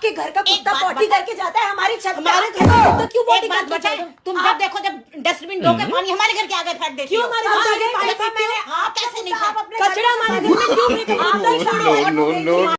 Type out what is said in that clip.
आपके घर का कुत्ता पॉटी करके जाता है हमारी छत हमारे घर तो, तो क्यों पॉटी करके जाता है? तुम जब देखो जब डस्टबिन धो के पानी हमारे घर के आगे फेंक देती क्यों हमारे घर हाँ, के आगे पानी देखो मैंने हाँ, आप कैसे नहीं तो आप कचरा हमारे घर में क्यों फेंक हो? आप आप छोड़ो।